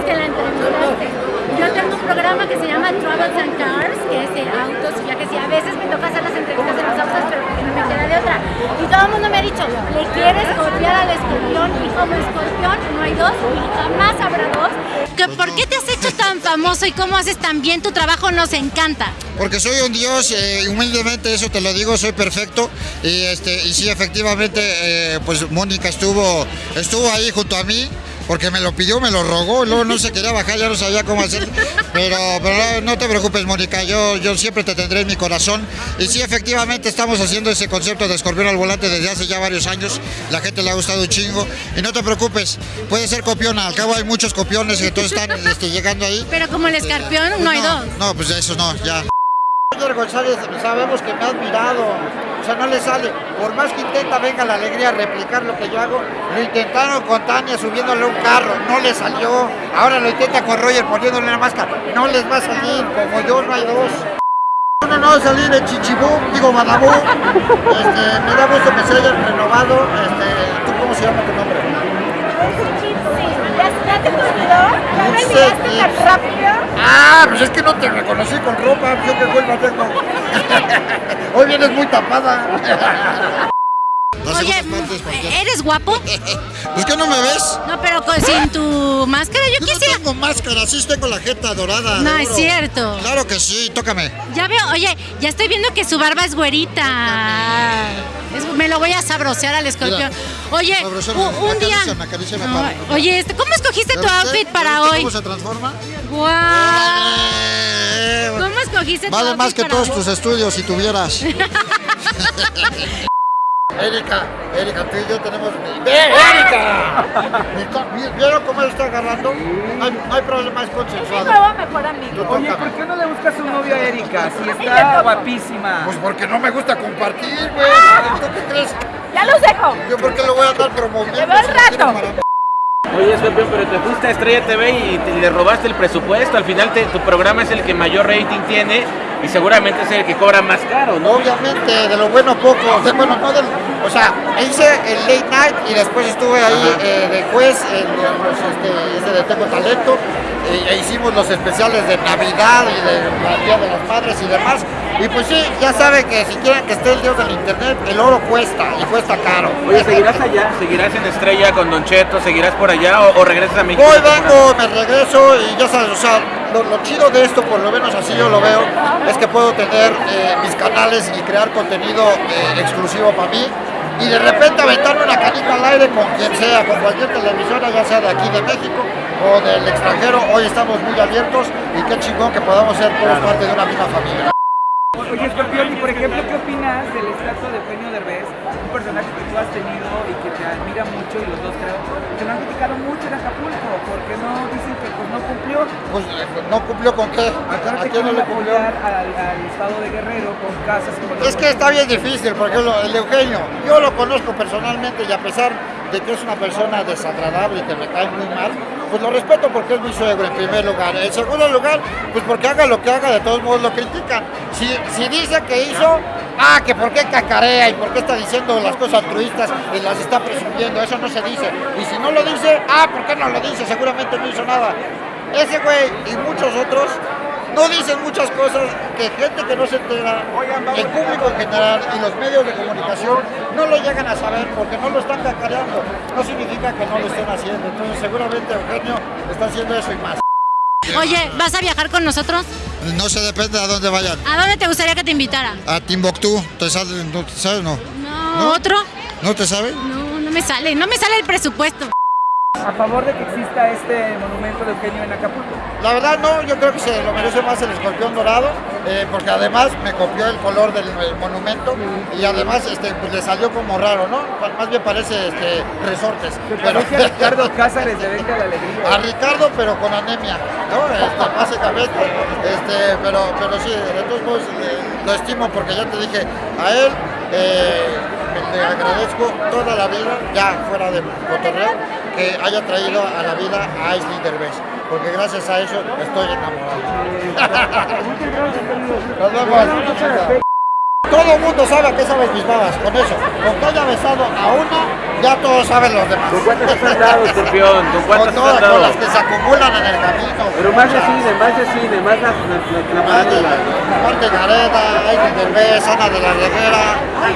que la entrevistaste. Yo tengo un programa que se llama Travels and Cars, que es de autos y viajes, y a veces me toca hacer las entrevistas de los autos, pero porque no me queda de otra. Y todo el mundo me ha dicho, le quieres copiar al escorpión, y como escorpión no hay dos, y jamás habrá dos. ¿Que ¿Por qué te has hecho tan famoso y cómo haces tan bien tu trabajo? Nos encanta. Porque soy un dios, eh, humildemente eso te lo digo, soy perfecto. Y este y sí, efectivamente, eh, pues Mónica estuvo, estuvo ahí junto a mí. Porque me lo pidió, me lo rogó, luego no se quería bajar, ya no sabía cómo hacer. Pero, pero no te preocupes, Mónica, yo, yo siempre te tendré en mi corazón. Y sí, efectivamente, estamos haciendo ese concepto de escorpión al volante desde hace ya varios años. La gente le ha gustado un chingo. Y no te preocupes, puede ser copiona. Al cabo hay muchos copiones que todos están este, llegando ahí. Pero como el escorpión, no hay dos. No, pues eso no, ya. Roger González sabemos que me ha admirado, o sea, no le sale. Por más que intenta, venga la alegría a replicar lo que yo hago, lo intentaron con Tania subiéndole un carro, no le salió. Ahora lo intenta con Roger poniéndole la máscara, no les va a salir, como yo no hay dos. Uno no va a salir de Chichibú, digo Badabú. Este, me da gusto que se hayan renovado. Este, ¿Tú cómo se llama tu nombre? ¿Ya te olvidó? ¿Ya me tan rápido? Ah, pues es que no te reconocí con ropa, yo que vuelva tengo. Hoy vienes muy tapada. Oye, ¿eres guapo? ¿Pues que no me ves? No, pero con- sin tu máscara, yo Yo no quisiera. tengo máscara, sí tengo la jeta dorada. No, es cierto. Claro que sí, tócame. Ya veo, oye, ya estoy viendo que su barba es güerita. Es- me lo voy a sabrosear al escorpión. Oye, un día. acaríciame, acaríciame. Oye, este, ¿cómo escogiste tu outfit ¿Ya para hoy? ¿Cómo se transforma? ¡Guau! Eh, ¿Cómo escogiste Vale más que para todos tus estudios si tuvieras. Erika, Erika, tú y yo tenemos. ¡Ve, Erika! ¿Vieron cómo él está agarrando? No hay, problema, es consensuado. mejor amigo. Oye. ¿por qué no le buscas un novio a Erika? Si está guapísima. Pues porque no me gusta compartir, güey. ¿Tú qué crees? Ya los dejo. ¿Yo por qué lo voy a andar promoviendo? Te veo tiene rato. Oye, Escorpión, pero te fuiste a Estrella TV y te- le robaste el presupuesto. Al final te- tu programa es el que mayor rating tiene y seguramente es el que cobra más caro, ¿no? Obviamente, de lo bueno poco, de, bueno, no del, o sea, hice el late night y después estuve ahí eh, de juez en los, este, ese de Tengo Talento, eh, e hicimos los especiales de Navidad y de la Día de las Madres y demás, y pues sí, ya saben que si quieren que esté el dios del internet, el oro cuesta, y cuesta caro. Oye, ¿seguirás allá? ¿Seguirás en Estrella con Don Cheto? ¿Seguirás por allá o, o regresas a México? Voy, vengo, me regreso y ya sabes, o sea, lo, lo chido de esto, por lo menos así yo lo veo, es que puedo tener eh, mis canales y crear contenido eh, exclusivo para mí y de repente aventarme una canica al aire con quien sea, con cualquier televisora, ya sea de aquí de México o del extranjero. Hoy estamos muy abiertos y qué chingón que podamos ser todos parte de una misma familia. Oye, Escorpión, y por ejemplo, ¿qué opinas del estatua de Eugenio Derbez? Un personaje que tú has tenido y que te admira mucho, y los dos creo, que lo han criticado mucho en Acapulco, porque no dicen que pues no cumplió. Pues no cumplió con qué, ¿a, te quién no le cumplió? al, al estado de Guerrero con casas y con Es que está bien difícil, porque el Eugenio, yo lo conozco personalmente y a pesar de que es una persona desagradable y que me cae muy mal, pues lo respeto porque es mi suegro en primer lugar. En segundo lugar, pues porque haga lo que haga, de todos modos lo critican. Si, si dice que hizo, ah, que por qué cacarea y por qué está diciendo las cosas altruistas y las está presumiendo, eso no se dice. Y si no lo dice, ah, ¿por qué no lo dice? Seguramente no hizo nada. Ese güey y muchos otros no dicen muchas cosas que gente que no se entera, el público en general y los medios de comunicación no lo llegan a saber porque no lo están cacareando. No significa que no lo estén haciendo. Entonces seguramente Eugenio está haciendo eso y más. Oye, ¿vas a viajar con nosotros? No se depende a dónde vayan. ¿A dónde te gustaría que te invitara? A Timbuktu, ¿te sale, no, te sabes no? No, ¿No? ¿otro? ¿No te sabe? No, no me sale, no me sale el presupuesto. A favor de que exista este monumento de Eugenio en Acapulco. La verdad no, yo creo que se lo merece más el escorpión dorado, eh, porque además me copió el color del monumento y además este, pues, le salió como raro, ¿no? Más bien parece este, resortes. Pero- a Ricardo Cázares de Venga la Alegría. a Ricardo, pero con anemia, ¿no? Este, básicamente, este, pero, pero sí, de todos modos eh, lo estimo porque ya te dije, a él eh, le agradezco toda la vida, ya fuera de cotorreo, que haya traído a la vida a Aisley Derbez, porque gracias a eso estoy enamorado. Nos vemos. Todo el mundo sabe a qué saben mis babas, con eso. Con que haya besado a una, ya todos saben los demás. ¿Con cuántas has andado, escorpión? ¿Con Con cuántas has todas, con andado? las que se acumulan en el camino. Pero más de cine, más de cine, más la, la, la, la aparte Gareda, Aileen Derbez, Ana de la Reguera,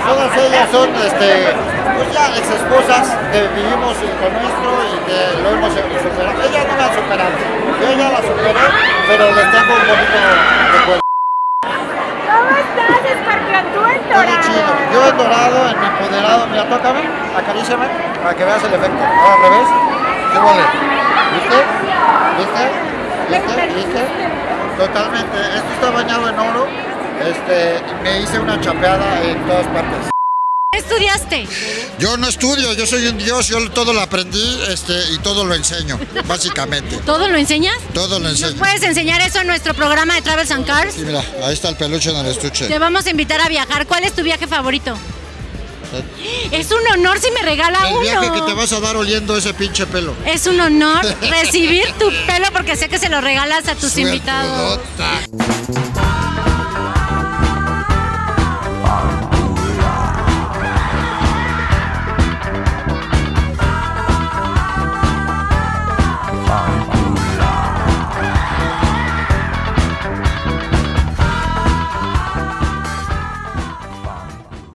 todas ellas son este, pues ya ex esposas que vivimos con nuestro y que lo hemos superado. Ellas no me han superado, yo ya las superé, pero les tengo un bonito recuerdo. ¿Cómo estás, Escorpión? Tú en Muy chido. Yo en dorado, mi empoderado, mira, tócame, acaríciame, para que veas el efecto. Ahora al revés, ¿qué vale? ¿Viste? ¿Viste? ¿Viste? ¿Viste? Totalmente. Esto está bañado en oro. Este, me hice una chapeada en todas partes. ¿Qué estudiaste? Yo no estudio, yo soy un dios, yo todo lo aprendí este, y todo lo enseño, básicamente. ¿Todo lo enseñas? Todo lo enseño. ¿Puedes enseñar eso en nuestro programa de Travels and Cars? Y mira, ahí está el peluche en el estuche. Te vamos a invitar a viajar. ¿Cuál es tu viaje favorito? Es un honor si me regala El uno. viaje que te vas a dar oliendo ese pinche pelo. Es un honor recibir tu pelo porque sé que se lo regalas a tus invitados. Suertudota.